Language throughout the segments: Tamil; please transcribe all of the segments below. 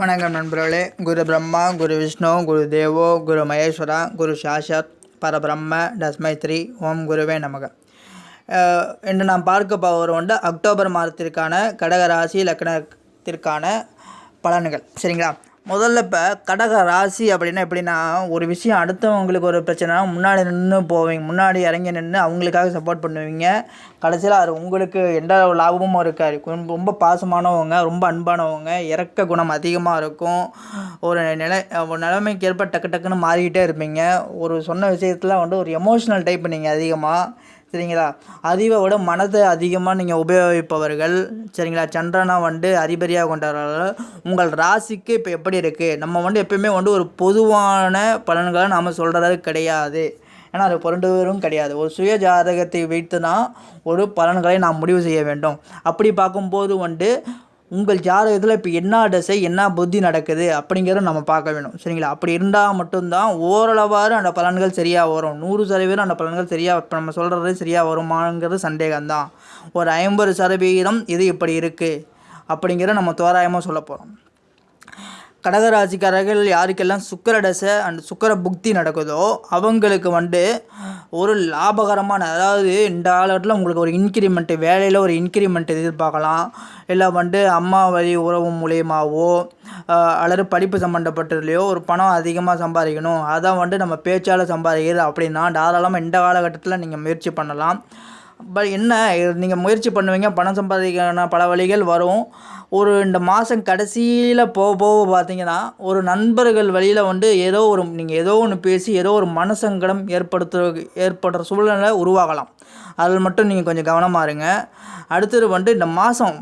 வணக்கம் நண்பர்களே. குரு பிரம்மா குரு விஷ்ணு குரு தேவோ குரு மகேஸ்வரா குரு சாஷாத் பரபிரம்ம தஸ்மை ஓம் குருவே நமக. இன்று நாம் பார்க்க போகிற உண்டு அக்டோபர் மாதத்திற்கான கடக ராசி லக்னத்திற்கான பலன்கள். சரிங்களா? முதல்ல இப்போ கடக ராசி அப்படின்னா எப்படின்னா ஒரு விஷயம் அடுத்தவங்களுக்கு ஒரு பிரச்சனைனா முன்னாடி நின்று போவீங்க. முன்னாடி இறங்கி நின்று அவங்களுக்காக சப்போர்ட் பண்ணுவீங்க. கடைசியில் அது உங்களுக்கு எந்த லாபமும் இருக்காது. ரொம்ப பாசமானவங்க ரொம்ப அன்பானவங்க இறக்க குணம் அதிகமாக இருக்கும். ஒரு நிலை ஒரு நிலைமைக்கு ஏற்ப டக்கு டக்குன்னு மாறிக்கிட்டே இருப்பீங்க. ஒரு சொன்ன விஷயத்தில் வந்து ஒரு எமோஷ்னல் டைப் நீங்கள் அதிகமாக சரிங்களா? அறிவை விட மனதை அதிகமாக நீங்கள் உபயோகிப்பவர்கள் சரிங்களா? சந்திரனா வந்து அதிபதியாக கொண்டவர்கள் உங்கள் ராசிக்கு இப்போ எப்படி இருக்குது நம்ம வந்து எப்பயுமே வந்து ஒரு பொதுவான பலன்களை நாம் சொல்கிறது கிடையாது. ஏன்னா அது பொருண்டுவரும் கிடையாது. ஒரு சுய ஜாதகத்தை வைத்து தான் ஒரு பலன்களை நாம் முடிவு செய்ய வேண்டும். அப்படி பார்க்கும்போது வந்து உங்கள் ஜாதகத்தில் இப்போ என்ன தசை என்ன புத்தி நடக்குது அப்படிங்கிறத நம்ம பார்க்க வேணும். சரிங்களா? அப்படி இருந்தால் மட்டும்தான் ஓரளவாறு அந்த பலன்கள் சரியாக வரும். நூறு சதவீதம் அந்த பலன்கள் சரியாக இப்போ நம்ம சொல்கிறது சரியாக வருமாங்கிறது சந்தேகம்தான். ஒரு ஐம்பது சதவீதம் இது இப்படி இருக்குது அப்படிங்கிறத நம்ம தோராயமாக சொல்ல போகிறோம் கடகராசிக்காரர்கள் யாருக்கெல்லாம் சுக்கர தசை அண்ட் சுக்கர புக்தி நடக்குதோ அவங்களுக்கு வந்து ஒரு லாபகரமான அதாவது இந்த காலகட்டத்தில் உங்களுக்கு ஒரு இன்க்ரிமெண்ட்டு வேலையில் ஒரு இன்க்ரிமெண்ட் எதிர்பார்க்கலாம். இல்லை வந்து அம்மா வழி உறவு மூலியமாகவோ அல்லது படிப்பு சம்மந்தப்பட்டதுலையோ ஒரு பணம் அதிகமாக சம்பாதிக்கணும். அதான் வந்து நம்ம பேச்சால் சம்பாதிக்கிறது அப்படின்னா தாராளமாக இந்த காலகட்டத்தில் நீங்கள் முயற்சி பண்ணலாம். பட் என்ன நீங்கள் முயற்சி பண்ணுவீங்க பணம் சம்பாதிக்கான பல வழிகள் வரும். ஒரு இந்த மாதம் கடைசியில் போக போக பார்த்தீங்கன்னா ஒரு நண்பர்கள் வழியில் வந்து ஏதோ ஒரு நீங்கள் ஏதோ ஒன்று பேசி ஏதோ ஒரு மனசங்கடம் ஏற்படுத்த ஏற்படுற சூழ்நிலை உருவாகலாம். அதில் மட்டும் நீங்கள் கொஞ்சம் கவனமாக இருங்க. அடுத்தது வந்து இந்த மாதம்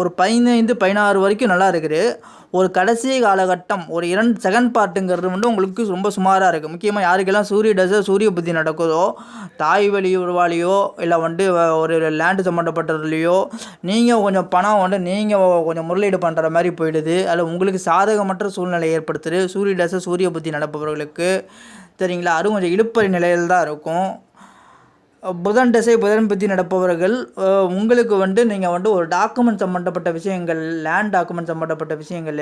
ஒரு பதினைந்து பதினாறு வரைக்கும் நல்லா இருக்குது. ஒரு கடைசி காலகட்டம் ஒரு இரண்டு செகண்ட் பார்ட்டுங்கிறது வந்து உங்களுக்கு ரொம்ப சுமாராக இருக்குது முக்கியமாக யாருக்கெல்லாம் சூரிய டச சூரிய புத்தி நடக்குதோ தாய் வழி உருவாளியோ இல்லை வந்து ஒரு லேண்டு சம்மந்தப்பட்டதுலையோ நீங்கள் கொஞ்சம் பணம் வந்து நீங்கள் கொஞ்சம் முதலீடு பண்ணுற மாதிரி போயிடுது. அதில் உங்களுக்கு சாதகமற்ற சூழ்நிலை ஏற்படுத்துது. சூரிய டச சூரிய புத்தி நடப்பவர்களுக்கு சரிங்களா? அதுவும் கொஞ்சம் இழுப்பறி நிலையில் தான் இருக்கும். புதன் திசை புதன் பற்றி நடப்பவர்கள் உங்களுக்கு வந்து நீங்கள் வந்து ஒரு டாக்குமெண்ட் சம்மந்தப்பட்ட விஷயங்கள் லேண்ட் டாக்குமெண்ட் சம்மந்தப்பட்ட விஷயங்கள்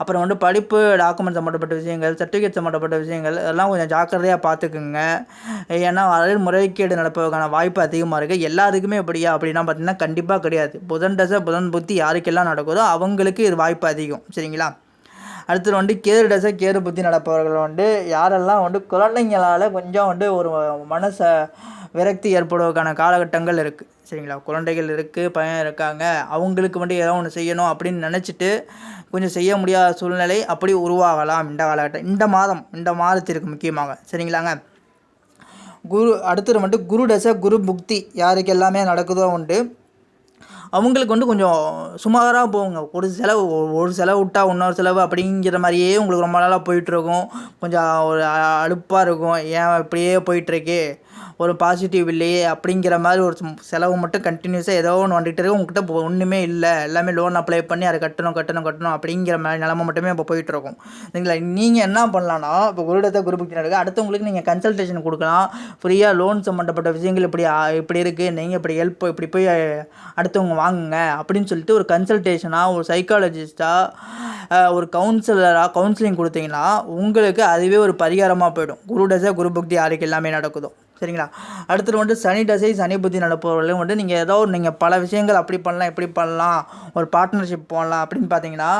அப்புறம் வந்து படிப்பு டாக்குமெண்ட் சம்மந்தப்பட்ட விஷயங்கள் சர்டிஃபிகேட் சம்மந்தப்பட்ட விஷயங்கள் அதெல்லாம் கொஞ்சம் ஜாக்கிரதையாக பார்த்துக்குங்க. ஏன்னா அதில் முறைகேடு நடப்பதற்கான வாய்ப்பு அதிகமாக இருக்குது எல்லாருக்குமே எப்படியா? அப்படின்னா பார்த்தீங்கன்னா கண்டிப்பாக கிடையாது. புதன் தசை புதன் புத்தி யாருக்கெல்லாம் நடக்குதோ அவங்களுக்கு இது வாய்ப்பு அதிகம். சரிங்களா? அடுத்தது வந்து கேரு டசை கேது புத்தி நடப்பவர்கள் வந்து யாரெல்லாம் வந்து குழந்தைங்களால் கொஞ்சம் வந்து ஒரு மனசை விரக்தி ஏற்படுவதற்கான காலகட்டங்கள் இருக்குது சரிங்களா? குழந்தைகள் இருக்குது பையன் இருக்காங்க அவங்களுக்கு மட்டும் ஏதோ ஒன்று செய்யணும் அப்படின்னு நினச்சிட்டு கொஞ்சம் செய்ய முடியாத சூழ்நிலை அப்படி உருவாகலாம் இந்த காலகட்டம். இந்த மாதம் இந்த மாதத்திற்கு முக்கியமாக. சரிங்களாங்க? குரு அடுத்தது வந்து குரு தசை குரு புக்தி யாருக்கு எல்லாமே நடக்குதோ உண்டு. அவங்களுக்கு வந்து கொஞ்சம் சுமாராக போகுங்க ஒரு செலவு ஒரு செலவு விட்டா இன்னொரு செலவு அப்படிங்கிற மாதிரியே உங்களுக்கு ரொம்ப நாளாக போயிட்டுருக்கும் கொஞ்சம் ஒரு அழுப்பாக அலுப்பாக இருக்கும். ஏன் இப்படியே போயிட்டுருக்கு ஒரு பாசிட்டிவ் இல்லையே அப்படிங்கிற மாதிரி ஒரு செலவு மட்டும் கண்டினியூஸாக ஏதோ ஒன்று வந்துகிட்டு இருக்கு. உங்ககிட்ட இப்போ ஒன்றுமே இல்லை. எல்லாமே லோன் அப்ளை பண்ணி அதை கட்டணும் கட்டணும் கட்டணும் அப்படிங்கிற மாதிரி நிலமை மட்டுமே இப்போ போயிட்டுருக்கும் சரிங்களா? நீங்கள் என்ன பண்ணலான்னா இப்போ குருடத்தை குரு புக்தி அடுத்தவங்களுக்கு நீங்கள் கன்சல்டேஷன் கொடுக்கலாம். ஃப்ரீயாக லோன் சம்மந்தப்பட்ட விஷயங்கள் இப்படி இப்படி இருக்குது நீங்கள் இப்படி ஹெல்ப் இப்படி போய் அடுத்தவங்க வாங்குங்க அப்படின்னு சொல்லிட்டு ஒரு கன்சல்டேஷனாக ஒரு சைக்காலஜிஸ்ட்டாக ஒரு கவுன்சிலராக கவுன்சிலிங் கொடுத்தீங்கன்னா உங்களுக்கு அதுவே ஒரு பரிகாரமாக போயிடும். குரு டசா குரு பக்தி யாருக்கு எல்லாமே நடக்குதோ சரிங்களா? அடுத்தது வந்து சனி தசை சனி புத்தி நடப்பவர்களையும் வந்து நீங்கள் ஏதோ ஒரு நீங்கள் பல விஷயங்கள் அப்படி பண்ணலாம் இப்படி பண்ணலாம் ஒரு பார்ட்னர்ஷிப் போடலாம் அப்படின்னு பார்த்தீங்கன்னா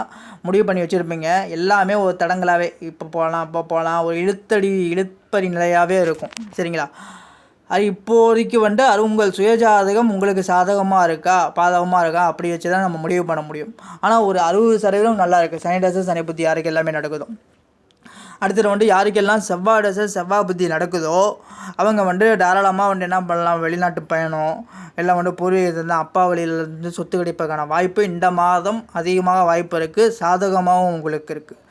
முடிவு பண்ணி வச்சுருப்பீங்க. எல்லாமே ஒரு தடங்களாகவே இப்போ போகலாம் இப்போ போகலாம் ஒரு இழுத்தடி இழுப்பறி நிலையாகவே இருக்கும். சரிங்களா? அது இப்போதைக்கு வந்து அது உங்கள் சுயஜாதகம் உங்களுக்கு சாதகமாக இருக்கா பாதகமாக இருக்கா அப்படி வச்சு தான் நம்ம முடிவு பண்ண முடியும். ஆனால் ஒரு அறுபது சதவீதம் நல்லா இருக்குது சனி தசை சனி புத்தி யாருக்கு எல்லாமே நடக்குதும் அடுத்தது வந்து யாருக்கெல்லாம் செவ்வாய் தசை செவ்வாய் புத்தி நடக்குதோ அவங்க வந்து தாராளமாக வந்து என்ன பண்ணலாம் வெளிநாட்டு பயணம் எல்லாம் வந்து பூர்வீகத்தில் அப்பா வழியிலேருந்து சொத்து கிடைப்பதற்கான வாய்ப்பு இந்த மாதம் அதிகமாக வாய்ப்பு இருக்குது சாதகமாகவும் உங்களுக்கு இருக்குது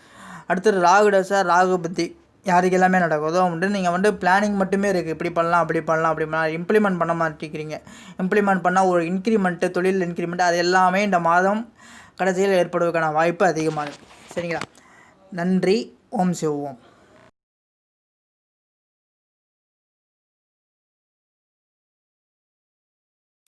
அடுத்தது ராகு தசை ராகு புத்தி யாருக்கு எல்லாமே நடக்குதோ வந்து நீங்கள் வந்து பிளானிங் மட்டுமே இருக்குது இப்படி பண்ணலாம் அப்படி பண்ணலாம் அப்படி பண்ணலாம். இம்ப்ளிமெண்ட் பண்ண மாட்டேங்கிறீங்க. இம்ப்ளிமெண்ட் பண்ணால் ஒரு இன்க்ரிமெண்ட்டு தொழில் இன்க்ரிமெண்ட் அது எல்லாமே இந்த மாதம் கடைசியில் ஏற்படுவதற்கான வாய்ப்பு அதிகமாக இருக்குது சரிங்களா? நன்றி. ஓம் சிவ ஓம்